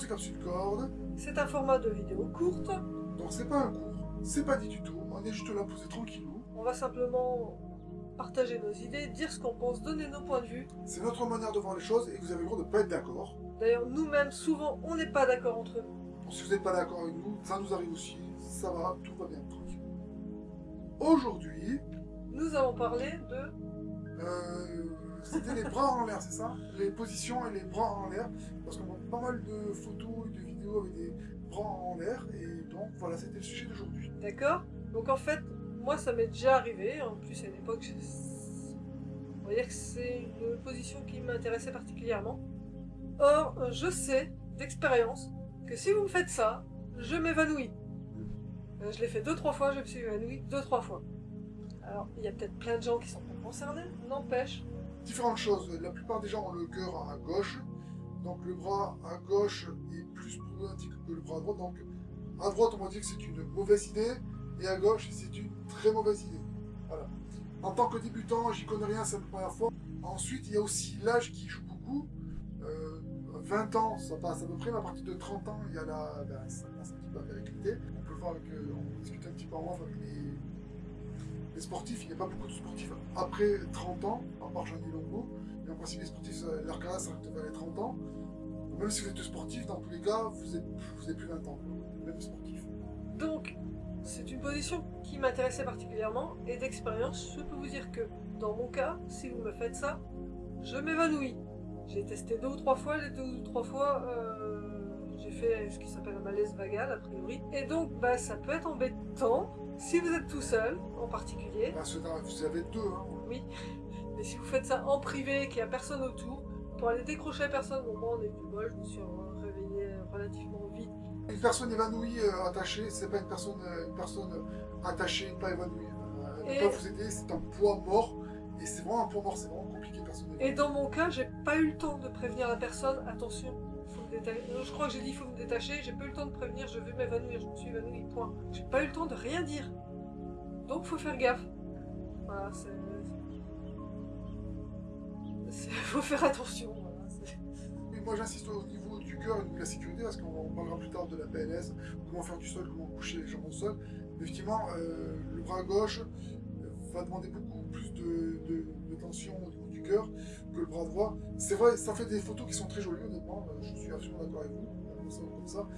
c'est Capsule Corde. C'est un format de vidéo courte. Donc c'est pas un cours, c'est pas dit du tout. On est juste là posé tranquillou. On va simplement partager nos idées, dire ce qu'on pense, donner nos points de vue. C'est notre manière de voir les choses et vous avez le droit de pas être d'accord. D'ailleurs, nous-mêmes, souvent, on n'est pas d'accord entre nous. Bon, si vous n'êtes pas d'accord avec nous, ça nous arrive aussi. Ça va, tout va bien, tranquille. Aujourd'hui, Nous avons parlé de... euh, c'était les bras en l'air, c'est ça? Les positions et les bras en l'air. Parce qu'on voit pas mal de photos et de vidéos avec des bras en l'air. Et donc voilà, c'était le sujet d'aujourd'hui. D'accord? Donc en fait, moi, ça m'est déjà arrivé. En plus, à une époque, on va dire que c'est une position qui m'intéressait particulièrement. Or, je sais d'expérience que si vous me faites ça, je m'évanouis. Euh, Je l'ai fait deux, trois fois, je me suis évanouie deux, trois fois. Alors, il y a peut-être plein de gens qui sont pas concernés, n'empêche. Différentes choses. La plupart des gens ont le cœur à gauche. Donc le bras à gauche est plus problématique que le bras à droite. Donc à droite, on va dire que c'est une mauvaise idée. Et à gauche, c'est une très mauvaise idée. Voilà. En tant que débutant, j'y connais rien, c'est la première fois. Ensuite, il y a aussi l'âge qui joue beaucoup. Euh, 20 ans, ça passe à peu près, mais à partir de 30 ans, il y a la, ça commence un petit peu à vérité. On peut voir qu'on discute un petit peu en off avec les, les sportifs, il n'y a pas beaucoup de sportifs après 30 ans, à part Jean-Louis Longo. Mais en principe, les sportifs, leur carrière s'arrête vers les 30 ans. Même si vous êtes sportif, dans tous les cas, vous êtes, plus 20 ans, même sportif. Donc, c'est une position qui m'intéressait particulièrement, et d'expérience, je peux vous dire que, dans mon cas, si vous me faites ça, je m'évanouis. J'ai testé deux ou trois fois, les deux ou trois fois, euh, j'ai fait ce qui s'appelle un malaise vagal, a priori. Et donc, bah, ça peut être embêtant, si vous êtes tout seul, en particulier. Parce que vous avez deux, hein. Oui, mais si vous faites ça en privé, qu'il n'y a personne autour, pour aller décrocher personne, bon, moi, on a eu du bol, je me suis euh, réveillée relativement vite. Une personne évanouie, euh, attachée, c'est pas une personne, euh, une personne attachée, pas évanouie. Euh, elle ne peut pas vous aider, c'est un poids mort. Et c'est vraiment un poids mort, c'est vraiment compliqué, personne Et dans mon cas, j'ai pas eu le temps de prévenir la personne, attention, Je crois que j'ai dit faut me détacher, j'ai pas eu le temps de prévenir, je vais m'évanouir, je me suis évanouie, point. J'ai pas eu le temps de rien dire. Donc faut faire gaffe. Voilà, c'est. Faut faire attention. Moi j'insiste au niveau du cœur et de la sécurité parce qu'on on parlera plus tard de la PLS, comment faire du sol, comment coucher les jambes au sol. Effectivement, euh, le bras gauche euh, va demander beaucoup plus de, tension que le bras droit. C'est vrai, ça fait des photos qui sont très jolies honnêtement, euh, je suis absolument d'accord avec vous, comme ça, comme ça.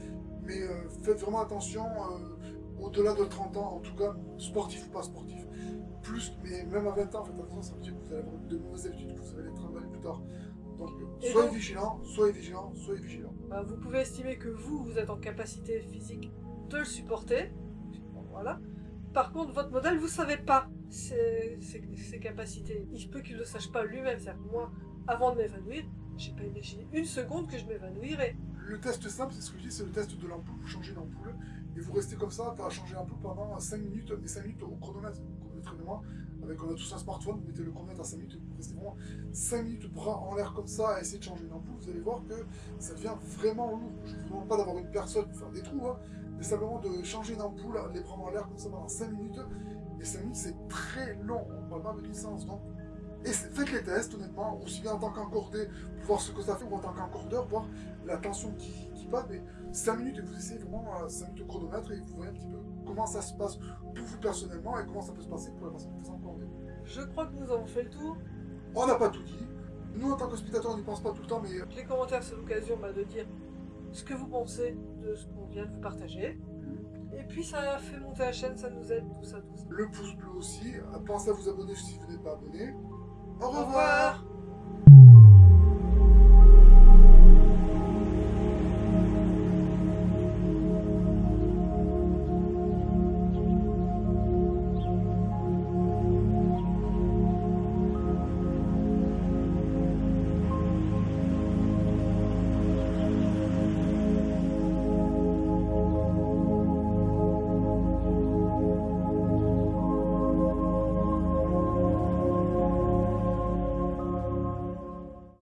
Mais euh, faites vraiment attention, euh, au-delà de 30 ans en tout cas, sportif ou pas sportif. Plus, mais même à 20 ans, faites attention, ça veut dire que vous allez avoir de mauvaises habitudes, que vous allez les travailler plus tard. Donc, soyez donc- vigilant, soyez vigilant, soyez vigilant. bah, vous pouvez estimer que vous, vous êtes en capacité physique de le supporter. Voilà. Par contre, votre modèle, vous savez pas ses, capacités. Il se peut qu'il ne le sache pas lui-même. C'est-à-dire moi, avant de m'évanouir, j'ai pas imaginé une seconde que je m'évanouirais. Le test simple, c'est ce que je dis, c'est le test de l'ampoule. Vous changez l'ampoule et vous restez comme ça, tu as changé l'ampoule pendant 5 minutes, mais 5 minutes au chronomètre. Moi. Avec, on a tous un smartphone, vous mettez le chronomètre à 5 minutes vous restez vraiment 5 minutes bras en l'air comme ça à essayer de changer une ampoule. Vous allez voir que ça devient vraiment lourd. Je ne vous demande pas d'avoir une personne pour faire des trous, hein, mais simplement de changer une ampoule, les bras en l'air comme ça pendant 5 minutes. Et 5 minutes, c'est très long. On ne parle pas avec licence. Donc, et faites les tests, honnêtement, aussi bien en tant qu'encordé, pour voir ce que ça fait, ou en tant qu'encordeur, voir la tension qui, qui bat. Mais 5 minutes, et vous essayez vraiment euh, 5 minutes au chronomètre, et vous voyez un petit peu comment ça se passe pour vous personnellement, et comment ça peut se passer pour la personne qui vous encordée. Je crois que nous avons fait le tour. On n'a pas tout dit. Nous, en tant que spectateurs, on n'y pense pas tout le temps, mais Les commentaires, c'est l'occasion bah, de dire ce que vous pensez de ce qu'on vient de vous partager. Et puis ça fait monter la chaîne, ça nous aide, tout ça, tout ça. le pouce bleu aussi. Pensez à vous abonner si vous n'êtes pas abonné. Au Au revoir revoir